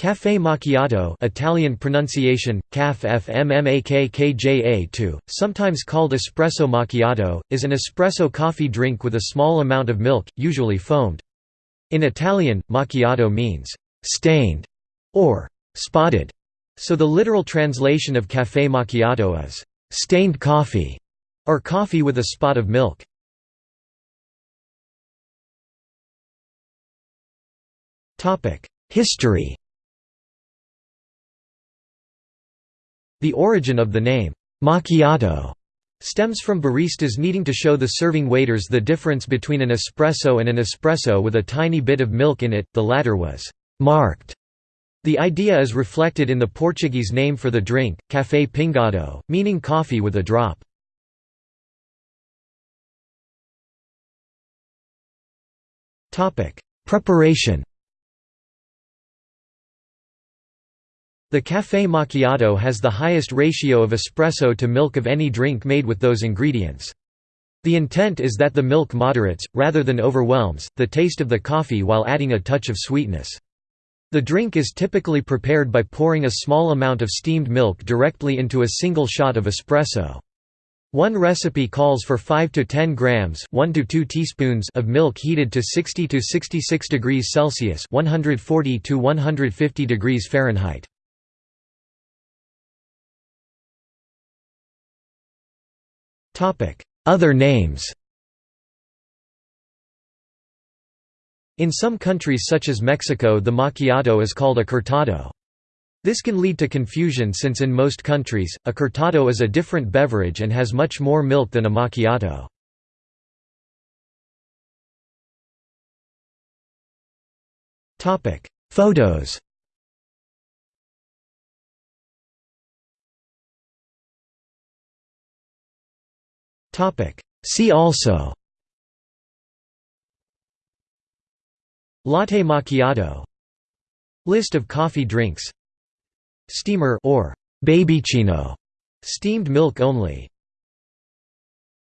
Café macchiato Italian pronunciation, caf fmmakkja sometimes called espresso macchiato, is an espresso coffee drink with a small amount of milk, usually foamed. In Italian, macchiato means «stained» or «spotted», so the literal translation of café macchiato is «stained coffee» or coffee with a spot of milk. History The origin of the name, macchiato, stems from baristas needing to show the serving waiters the difference between an espresso and an espresso with a tiny bit of milk in it, the latter was «marked». The idea is reflected in the Portuguese name for the drink, café pingado, meaning coffee with a drop. Preparation The café macchiato has the highest ratio of espresso to milk of any drink made with those ingredients. The intent is that the milk moderates, rather than overwhelms, the taste of the coffee while adding a touch of sweetness. The drink is typically prepared by pouring a small amount of steamed milk directly into a single shot of espresso. One recipe calls for 5 to 10 grams 1 to 2 teaspoons of milk heated to 60 to 66 degrees Celsius 140 to 150 degrees Fahrenheit. Other names In some countries such as Mexico the macchiato is called a cortado. This can lead to confusion since in most countries, a cortado is a different beverage and has much more milk than a macchiato. Photos See also. Latte macchiato. List of coffee drinks. Steamer or baby babychino, steamed milk only